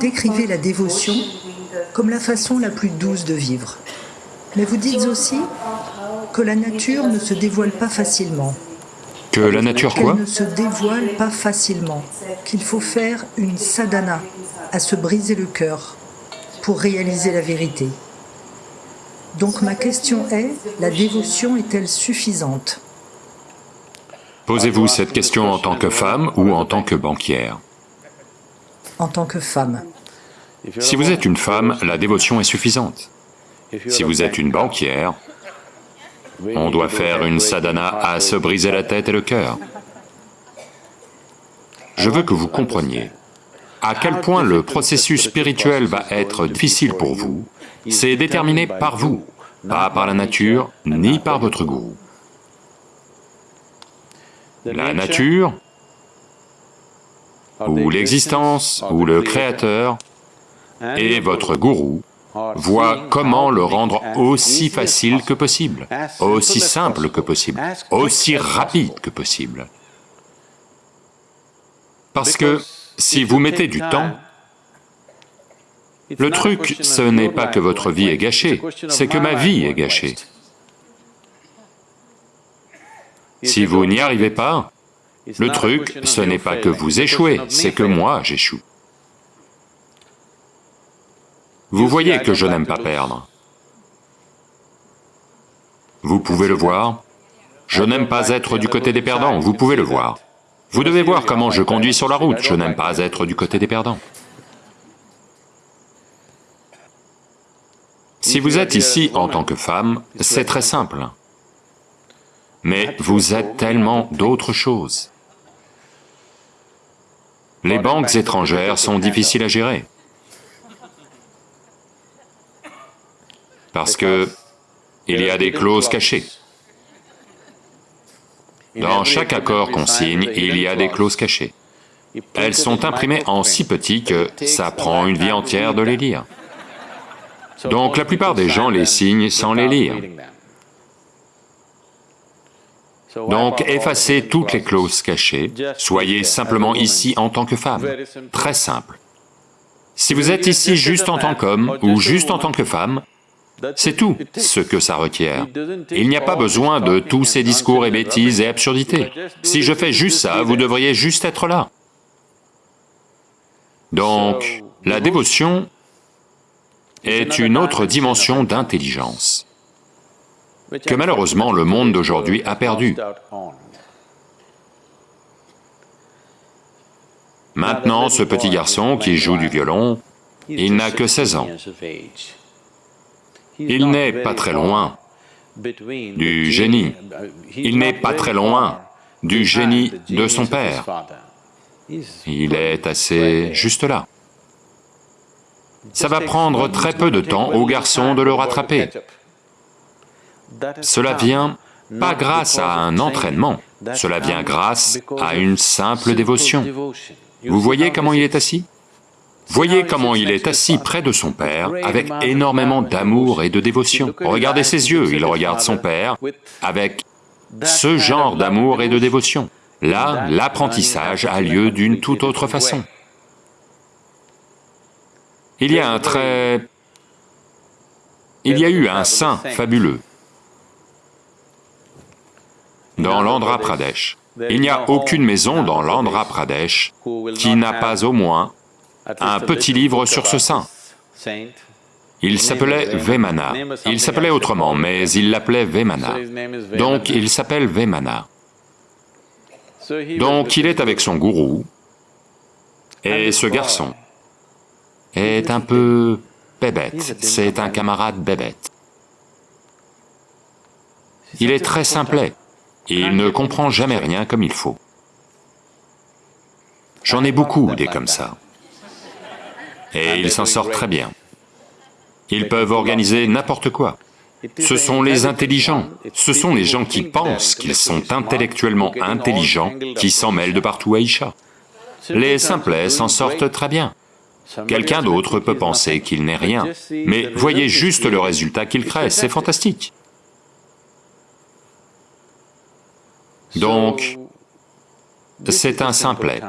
décrivez la dévotion comme la façon la plus douce de vivre. Mais vous dites aussi que la nature ne se dévoile pas facilement. Que la nature quoi? Qu'elle ne se dévoile pas facilement, qu'il faut faire une sadhana, à se briser le cœur, pour réaliser la vérité. Donc ma question est, la dévotion est-elle suffisante? Posez-vous cette question en tant que femme ou en tant que banquière En tant que femme. Si vous êtes une femme, la dévotion est suffisante. Si vous êtes une banquière, on doit faire une sadhana à se briser la tête et le cœur. Je veux que vous compreniez à quel point le processus spirituel va être difficile pour vous, c'est déterminé par vous, pas par la nature, ni par votre gourou. La nature, ou l'existence, ou le créateur, et votre gourou voient comment le rendre aussi facile que possible, aussi simple que possible, aussi rapide que possible. Parce que si vous mettez du temps, le truc, ce n'est pas que votre vie est gâchée, c'est que ma vie est gâchée. Si vous n'y arrivez pas, le truc, ce n'est pas que vous échouez, c'est que moi j'échoue. Vous voyez que je n'aime pas perdre. Vous pouvez le voir. Je n'aime pas être du côté des perdants, vous pouvez le voir. Vous devez voir comment je conduis sur la route, je n'aime pas être du côté des perdants. Si vous êtes ici en tant que femme, c'est très simple. Mais vous êtes tellement d'autres choses. Les banques étrangères sont difficiles à gérer. Parce que il y a des clauses cachées. Dans chaque accord qu'on signe, il y a des clauses cachées. Elles sont imprimées en si petit que ça prend une vie entière de les lire. Donc la plupart des gens les signent sans les lire. Donc effacez toutes les clauses cachées, soyez simplement ici en tant que femme, très simple. Si vous êtes ici juste en tant qu'homme ou juste en tant que femme, c'est tout ce que ça requiert. Il n'y a pas besoin de tous ces discours et bêtises et absurdités. Si je fais juste ça, vous devriez juste être là. Donc, la dévotion est une autre dimension d'intelligence que malheureusement le monde d'aujourd'hui a perdu. Maintenant, ce petit garçon qui joue du violon, il n'a que 16 ans. Il n'est pas très loin du génie. Il n'est pas très loin du génie de son père. Il est assez juste là. Ça va prendre très peu de temps au garçon de le rattraper. Cela vient pas grâce à un entraînement, cela vient grâce à une simple dévotion. Vous voyez comment il est assis? Voyez comment il est assis près de son père avec énormément d'amour et de dévotion. Regardez ses yeux, il regarde son père avec ce genre d'amour et de dévotion. Là, l'apprentissage a lieu d'une toute autre façon. Il y a un très... Il y a eu un saint. fabuleux dans l'Andhra Pradesh. Il n'y a aucune maison dans l'Andhra Pradesh qui n'a pas au moins un petit livre sur ce saint. Il s'appelait Vemana. Il s'appelait autrement, mais il l'appelait Vemana. Donc il s'appelle Vemana. Donc il est avec son gourou, et ce garçon est un peu bébête, c'est un camarade bébête. Il est très simplet, il ne comprend jamais rien comme il faut. J'en ai beaucoup des comme ça et ils s'en sortent très bien. Ils peuvent organiser n'importe quoi. Ce sont les intelligents, ce sont les gens qui pensent qu'ils sont intellectuellement intelligents qui s'en mêlent de partout à Isha. Les simplets s'en sortent très bien. Quelqu'un d'autre peut penser qu'il n'est rien, mais voyez juste le résultat qu'il crée, c'est fantastique. Donc, c'est un simplet.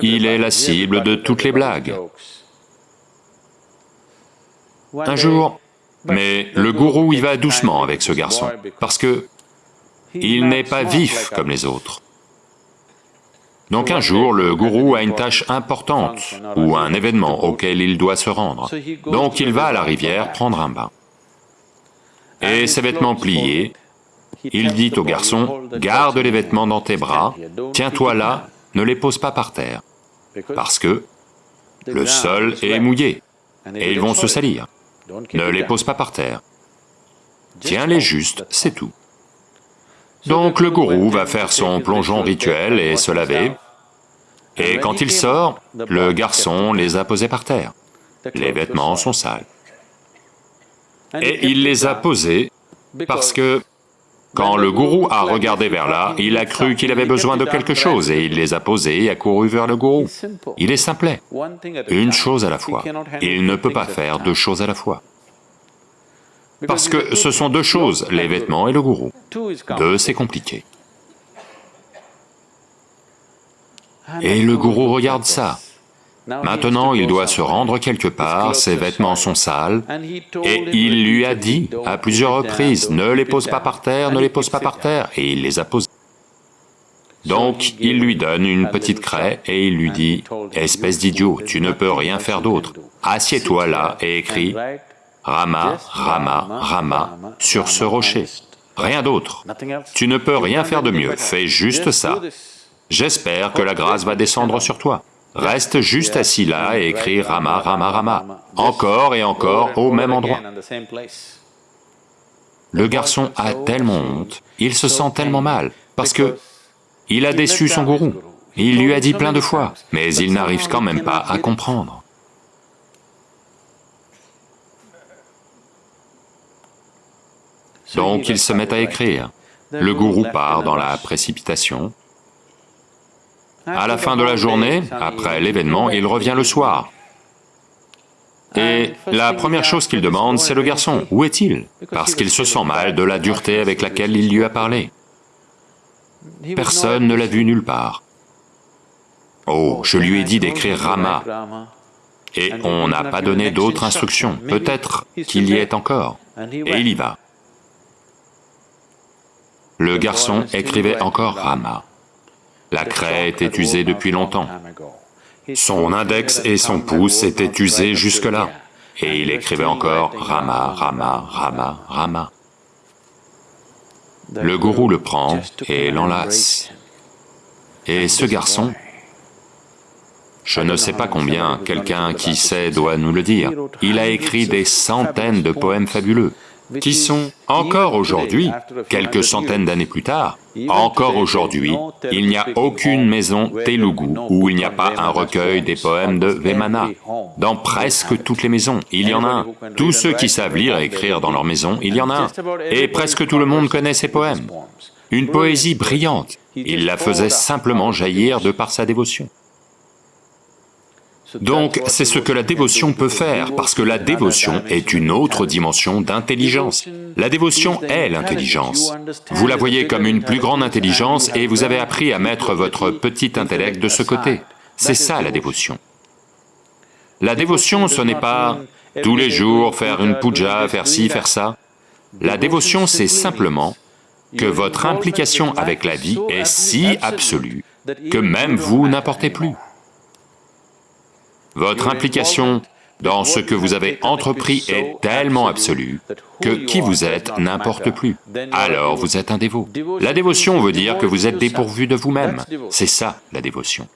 il est la cible de toutes les blagues. Un jour, mais le gourou y va doucement avec ce garçon, parce que il n'est pas vif comme les autres. Donc un jour, le gourou a une tâche importante ou un événement auquel il doit se rendre. Donc il va à la rivière prendre un bain. Et ses vêtements pliés, il dit au garçon, « Garde les vêtements dans tes bras, tiens-toi là, ne les pose pas par terre, parce que le sol est mouillé et ils vont se salir. Ne les pose pas par terre. Tiens-les juste, c'est tout. » Donc le gourou va faire son plongeon rituel et se laver, et quand il sort, le garçon les a posés par terre. Les vêtements sont sales. Et il les a posés parce que quand le gourou a regardé vers là, il a cru qu'il avait besoin de quelque chose et il les a posés et a couru vers le gourou. Il est simplet, une chose à la fois. Il ne peut pas faire deux choses à la fois. Parce que ce sont deux choses, les vêtements et le gourou. Deux, c'est compliqué. Et le gourou regarde ça. Maintenant, il doit se rendre quelque part, ses vêtements sont sales, et il lui a dit à plusieurs reprises, ne les pose pas par terre, ne les pose pas par terre, et il les a posés. Donc, il lui donne une petite craie et il lui dit, « Espèce d'idiot, tu ne peux rien faire d'autre. Assieds-toi là et écris Rama, Rama, Rama sur ce rocher. Rien d'autre. Tu ne peux rien faire de mieux, fais juste ça. J'espère que la grâce va descendre sur toi. Reste juste assis là et écris Rama, Rama, Rama, encore et encore au même endroit. Le garçon a tellement honte, il se sent tellement mal, parce que il a déçu son gourou. Il lui a dit plein de fois, mais il n'arrive quand même pas à comprendre. Donc il se met à écrire. Le gourou part dans la précipitation, à la fin de la journée, après l'événement, il revient le soir. Et la première chose qu'il demande, c'est le garçon, où est-il? Parce qu'il se sent mal de la dureté avec laquelle il lui a parlé. Personne ne l'a vu nulle part. Oh, je lui ai dit d'écrire Rama, et on n'a pas donné d'autres instructions, peut-être qu'il y est encore, et il y va. Le garçon écrivait encore Rama. La craie était usée depuis longtemps. Son index et son pouce étaient usés jusque-là, et il écrivait encore Rama, Rama, Rama, Rama. Le gourou le prend et l'enlace. Et ce garçon, je ne sais pas combien, quelqu'un qui sait doit nous le dire, il a écrit des centaines de poèmes fabuleux qui sont encore aujourd'hui, quelques centaines d'années plus tard, encore aujourd'hui, il n'y a aucune maison Telugu où il n'y a pas un recueil des poèmes de Vemana. Dans presque toutes les maisons, il y en a un. Tous ceux qui savent lire et écrire dans leur maison, il y en a un. Et presque tout le monde connaît ces poèmes. Une poésie brillante, il la faisait simplement jaillir de par sa dévotion. Donc c'est ce que la dévotion peut faire, parce que la dévotion est une autre dimension d'intelligence. La dévotion est l'intelligence. Vous la voyez comme une plus grande intelligence et vous avez appris à mettre votre petit intellect de ce côté. C'est ça la dévotion. La dévotion, ce n'est pas tous les jours faire une puja, faire ci, faire ça. La dévotion, c'est simplement que votre implication avec la vie est si absolue que même vous n'importez plus. Votre implication dans ce que vous avez entrepris est tellement absolue que qui vous êtes n'importe plus. Alors vous êtes un dévot. La dévotion veut dire que vous êtes dépourvu de vous-même. C'est ça, la dévotion.